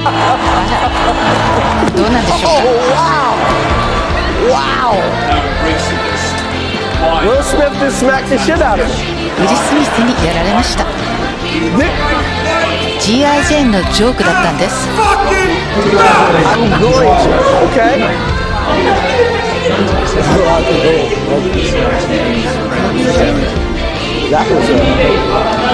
どうなんでしょう Oh, wow! Wow! Will Smith just smacked the shit out of him. ウィル・スミスにやられました G.I. ジェーンのジョークだったんです I'm going to, okay? That was the